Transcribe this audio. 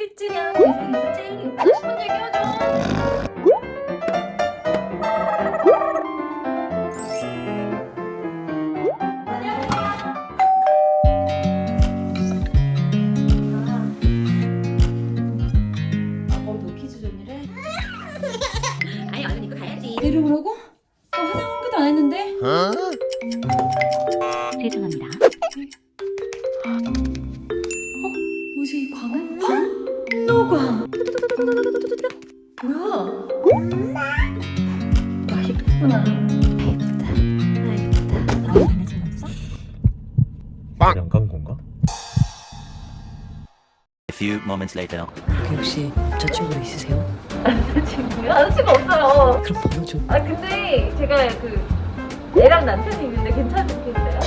1주년 세상에서 제일 하고 싶은 얘기 어, 이름을 하고? 나 화장 한 개도 안 했는데? 죄송합니다 노광 뭐야? 와 예쁘구나 예쁘다 아 예쁘다 너무 달라진 거 없어? 양간 건가? A few moments later. 혹시 여자친구 있으세요? 친구요? 아저씨가 없어요 그럼 번호 좀 아 근데 제가 그 애랑 남편이 있는데 괜찮으시겠어요?